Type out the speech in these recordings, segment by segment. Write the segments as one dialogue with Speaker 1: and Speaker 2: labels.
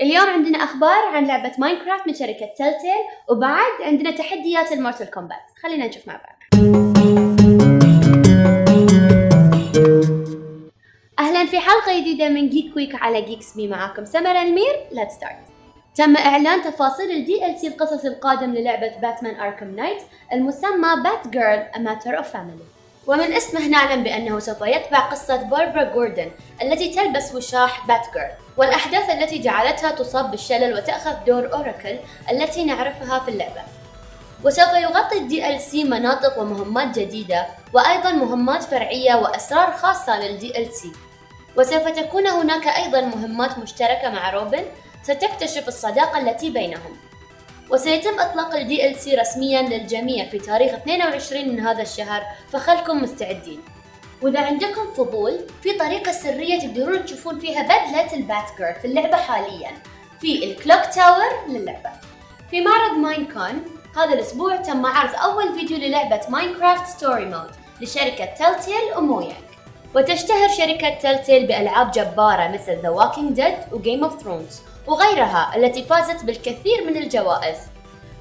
Speaker 1: اليوم عندنا أخبار عن لعبة Minecraft من شركة Telltale وبعد عندنا تحديات ال Mortal Kombat. خلينا نشوف مع بعض. أهلا في حلقة جديدة من Geek Week على جيكس بي معاكم سمر المير. let's start تم إعلان تفاصيل ال DLC القصصي القادم للعبة Batman Arkham Knight المسمى Batgirl A Matter of Family. ومن اسمه نعلم بأنه سوف يتبع قصة باربرا جوردن التي تلبس وشاح Batgirl والأحداث التي جعلتها تصاب بالشلل وتأخذ دور Oracle التي نعرفها في اللعبة. وسوف يغطي ال DLC مناطق ومهمات جديدة وأيضا مهمات فرعية وأسرار خاصة لل DLC وسوف تكون هناك أيضا مهمات مشتركة مع روبن ستكتشف الصداقة التي بينهم. وسيتم إطلاق ال DLC رسميا للجميع في تاريخ 22 من هذا الشهر فخلكم مستعدين. وإذا عندكم فضول في طريقة سرية تقدرون تشوفون فيها بدلة ال Bat في اللعبة حاليا في ال Clock Tower للعبة. في معرض MineCon هذا الأسبوع تم عرض أول فيديو للعبة Minecraft Story Mode لشركة Telltale و Mojang. وتشتهر شركة Telltale بألعاب جبارة مثل The Walking Dead و Game of Thrones. وغيرها التي فازت بالكثير من الجوائز.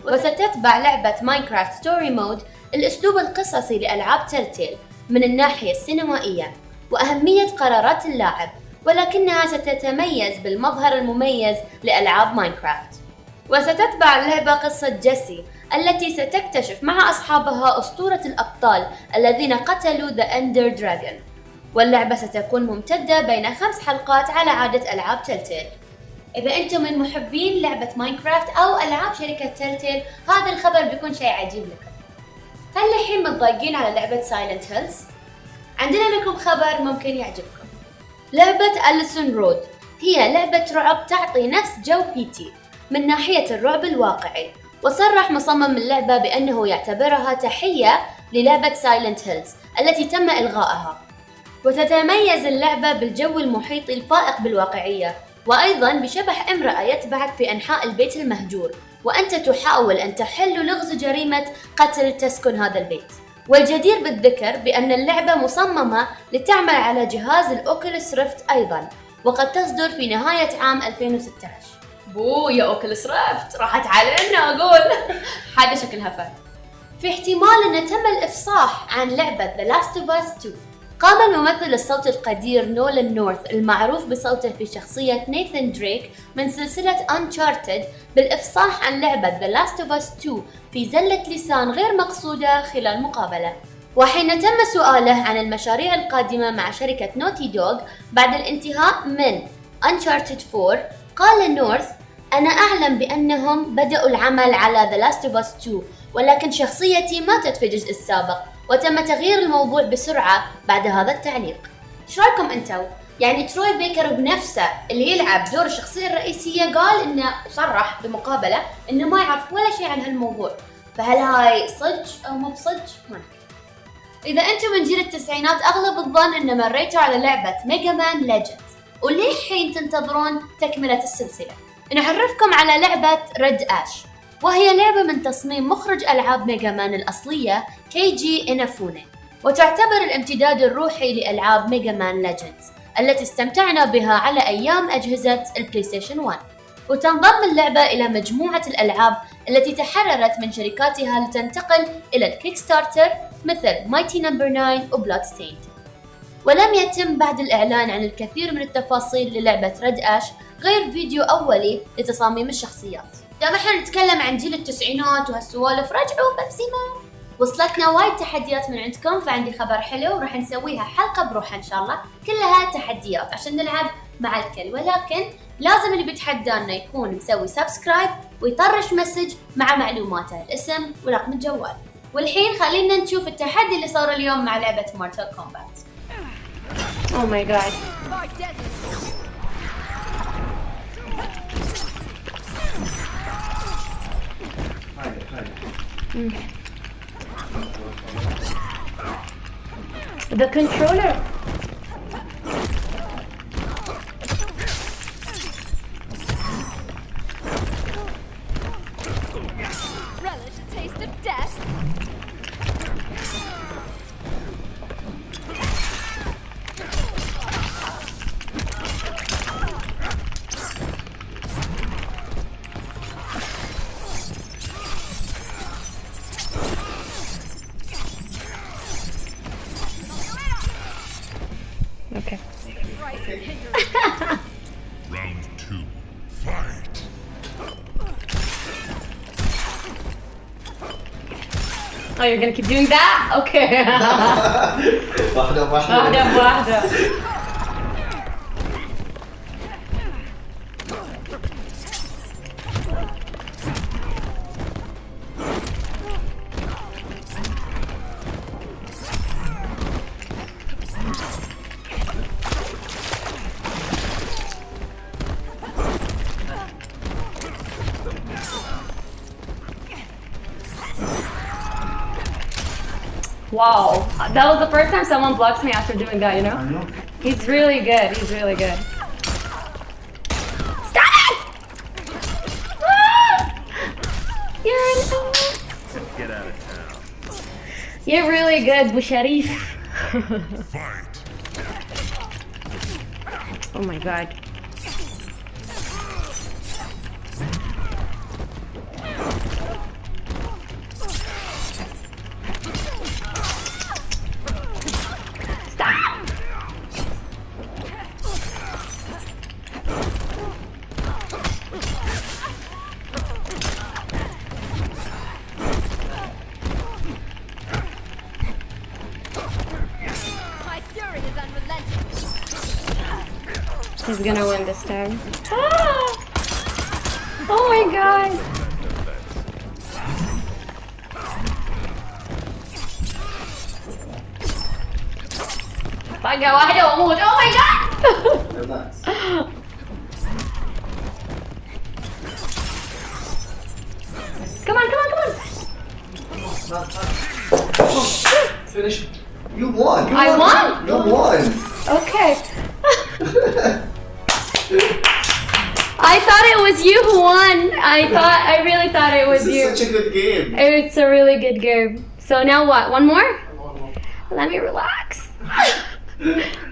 Speaker 1: وستتبع لعبة Minecraft Story Mode الأسلوب القصصي لألعاب Telltale من الناحية السينمائية وأهمية قرارات اللاعب ولكنها ستتميز بالمظهر المميز لألعاب Minecraft وستتبع اللعبة قصة جيسي التي ستكتشف مع أصحابها أسطورة الأبطال الذين قتلوا the Ender Dragon واللعبة ستكون ممتدة بين خمس حلقات على عادة ألعاب Telltale إذا أنتم من محبين لعبة Minecraft أو ألعاب شركة Telltale هذا الخبر بيكون شيء عجيب لكم. هل الحين متضايقين على لعبة Silent Hills؟ عندنا لكم خبر ممكن يعجبكم. لعبة Allison Road هي لعبة رعب تعطي نفس جو P.T. من ناحية الرعب الواقعي وصرح مصمم اللعبة بأنه يعتبرها تحية للعبة Silent Hills التي تم إلغائها. وتتميز اللعبة بالجو المحيط الفائق بالواقعية وأيضا بشبح امرأة يتبعك في أنحاء البيت المهجور وأنت تحاول أن تحل لغز جريمة قتل تسكن هذا البيت. والجدير بالذكر بأن اللعبة مصممة لتعمل على جهاز ال Oculus Rift أيضا وقد تصدر في نهاية عام 2016 بو يا Oculus Rift راحت علينا أقول هذا شكلها fun في احتمال أن تم الإفصاح عن لعبة The Last of Us 2 قام الممثل الصوت القدير نولان نورث المعروف بصوته في شخصية نيثن دريك من سلسلة Uncharted بالإفصاح عن لعبة The Last of Us 2 في زلة لسان غير مقصودة خلال مقابلة. وحين تم سؤاله عن المشاريع القادمة مع شركة Naughty Dog بعد الانتهاء من Uncharted 4 قال نورث أنا أعلم بأنهم بدأوا العمل على The Last of Us 2 ولكن شخصيتي ماتت في الجزء السابق. وتم تغيير الموضوع بسرعة بعد هذا التعليق. إيش رايكم أنتو؟ يعني تروي بيكر بنفسه اللي يلعب دور الشخصية الرئيسية قال إنه صرح بمقابلة إنه ما يعرف ولا شيء عن هالموضوع. فهل هاي صدق أو مو بصدق؟ ما إذا أنتم من جيل التسعينات أغلب الظن أن مريتوا على لعبة Mega Man Legends وللحين تنتظرون تكملة السلسلة. نعرفكم على لعبة Red Ash وهي لعبة من تصميم مخرج ألعاب Mega Man الأصلية كيجي إنافوني وتعتبر الامتداد الروحي لألعاب Mega Man Legends التي استمتعنا بها على أيام أجهزة ال PlayStation 1 وتنضم اللعبة إلى مجموعة الألعاب التي تحررت من شركاتها لتنتقل إلى ال Kickstarter مثل Mighty Number 9 و Bloodstained ولم يتم بعد الإعلان عن الكثير من التفاصيل للعبة Red Ash غير فيديو أولي لتصاميم الشخصيات. دام إحنا نتكلم عن جيل التسعينات وهالسوالف رجعوا Pepsiman وصلتنا وايد تحديات من عندكم فعندي خبر حلو وراح نسويها حلقة بروحها إن شاء الله. كلها تحديات عشان نلعب مع الكل. ولكن لازم اللي بيتحدانا يكون مسوي subscribe ويطرش message مع معلوماته الاسم ورقم الجوال. والحين خلينا نشوف التحدي اللي صار اليوم مع لعبة مورتال كومبات Oh my god. Mm. The controller.
Speaker 2: Relish a taste of death? Okay. Round two. Fight.
Speaker 3: Oh, you're gonna keep doing that? Okay. Wow, that was the first time someone blocks me after doing that, you know?
Speaker 4: I know.
Speaker 3: He's really good. He's really good. Stop it! Ah! You're in
Speaker 5: Get out of town.
Speaker 3: You're really good, Busharif. Oh my god.
Speaker 6: is
Speaker 3: gonna win this time. Ah! Oh my god! Bạn gà quá đổ một, oh my god! come on, come on, come on!
Speaker 4: Finish. You won! You
Speaker 3: I won! won.
Speaker 4: You won!
Speaker 3: Okay. I thought it was you who won. I thought I really thought it was
Speaker 4: This
Speaker 3: you.
Speaker 4: is such a good game.
Speaker 3: It's a really good game. So now what? One more? Let me relax.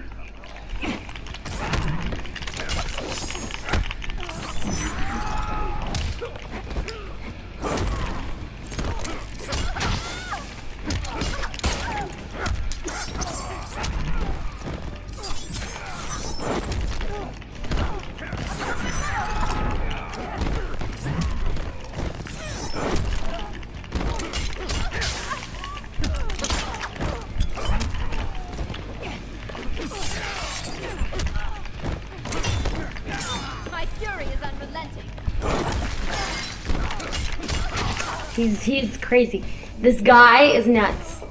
Speaker 3: He's he's crazy. This guy is nuts.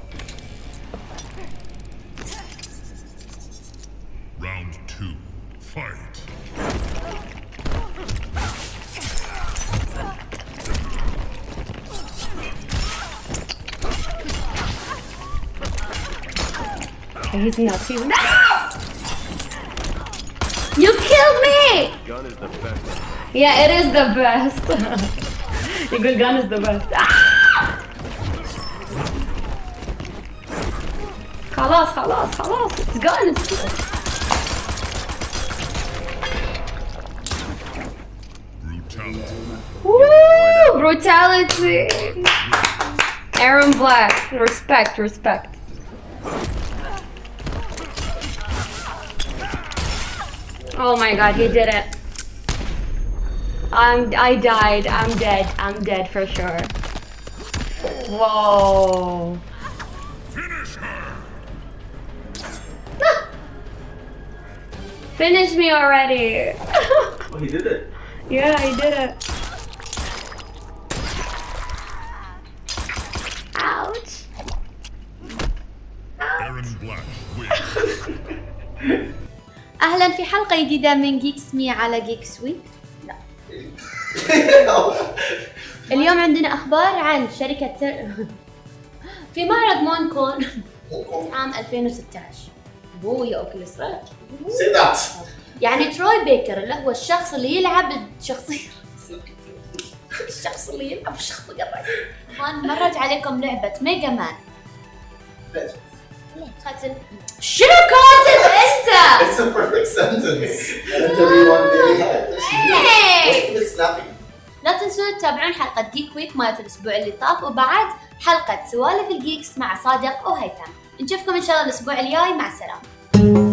Speaker 5: Round two. Fight.
Speaker 3: Okay, he's nuts. He's nuts. You killed me.
Speaker 5: Gun is the best.
Speaker 3: Yeah, it is the best. Your good gun is the best. Ah! خلاص خلاص خلاص it's gone it's good.
Speaker 5: Brutality.
Speaker 3: Woo! Brutality. Aaron Black. Respect, respect. Oh my god, he did it. I'm I died. I'm dead. I'm dead for sure. Whoa.
Speaker 5: Finish her.
Speaker 3: Finish me already.
Speaker 4: Oh, he did it.
Speaker 3: yeah, he did it. Ouch.
Speaker 5: Aaron Black wins.
Speaker 3: اهلا في حلقه جديده من جيكس مي على جيك سويت اليوم عندنا أخبار عن شركة تر... في معرض مونكون عام 2016 بويا اوكيوليس
Speaker 4: that.
Speaker 3: يعني تروي بيكر اللي هو الشخص اللي يلعب الشخصية. الشخص اللي يلعب الشخصية. مان مرت عليكم لعبة ميجا مان. قاتل شنو كاتب؟ Geek Week مالت الأسبوع اللي طاف وبعد حلقة سوالف ال Geeks مع صادق وهيثم. نشوفكم إن شاء الله الأسبوع الجاي مع السلامة.